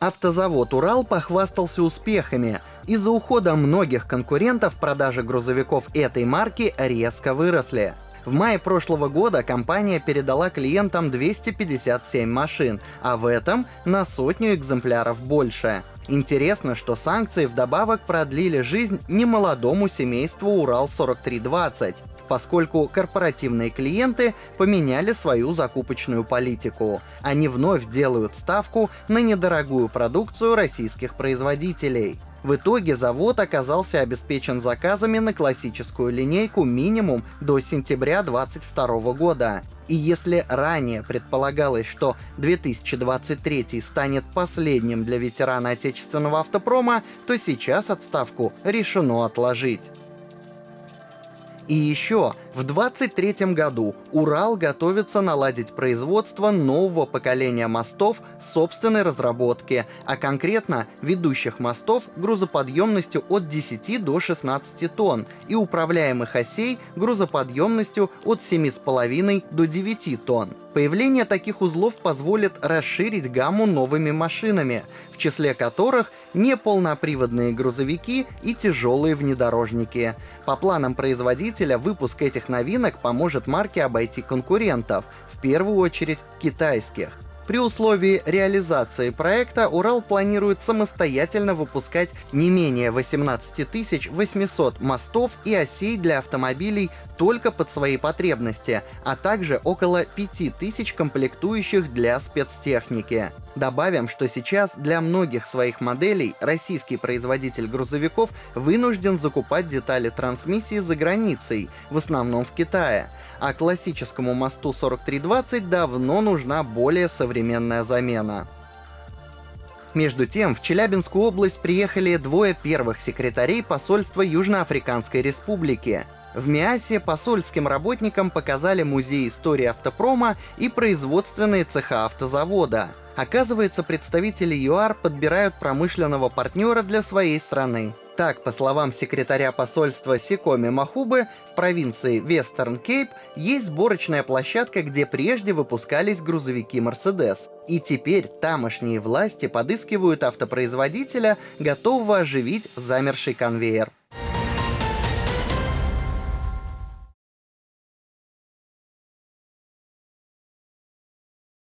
Автозавод «Урал» похвастался успехами. Из-за ухода многих конкурентов продажи грузовиков этой марки резко выросли. В мае прошлого года компания передала клиентам 257 машин, а в этом на сотню экземпляров больше. Интересно, что санкции вдобавок продлили жизнь немолодому семейству Урал-4320 поскольку корпоративные клиенты поменяли свою закупочную политику. Они вновь делают ставку на недорогую продукцию российских производителей. В итоге завод оказался обеспечен заказами на классическую линейку минимум до сентября 2022 года. И если ранее предполагалось, что 2023 станет последним для ветерана отечественного автопрома, то сейчас отставку решено отложить. И еще, в 2023 году Урал готовится наладить производство нового поколения мостов собственной разработки, а конкретно ведущих мостов грузоподъемностью от 10 до 16 тонн и управляемых осей грузоподъемностью от 7,5 до 9 тонн. Появление таких узлов позволит расширить гамму новыми машинами, в числе которых неполноприводные грузовики и тяжелые внедорожники. По планам производителя, выпуск этих новинок поможет марке обойти конкурентов, в первую очередь китайских. При условии реализации проекта Урал планирует самостоятельно выпускать не менее 18 800 мостов и осей для автомобилей только под свои потребности, а также около 5000 комплектующих для спецтехники. Добавим, что сейчас для многих своих моделей российский производитель грузовиков вынужден закупать детали трансмиссии за границей, в основном в Китае, а классическому мосту 4320 давно нужна более современная замена. Между тем, в Челябинскую область приехали двое первых секретарей посольства Южноафриканской Республики. В Миасе посольским работникам показали музей истории автопрома и производственные цеха автозавода. Оказывается, представители ЮАР подбирают промышленного партнера для своей страны. Так, по словам секретаря посольства Сикоми Махубы, в провинции Вестерн Кейп есть сборочная площадка, где прежде выпускались грузовики Mercedes. И теперь тамошние власти подыскивают автопроизводителя, готового оживить замерший конвейер.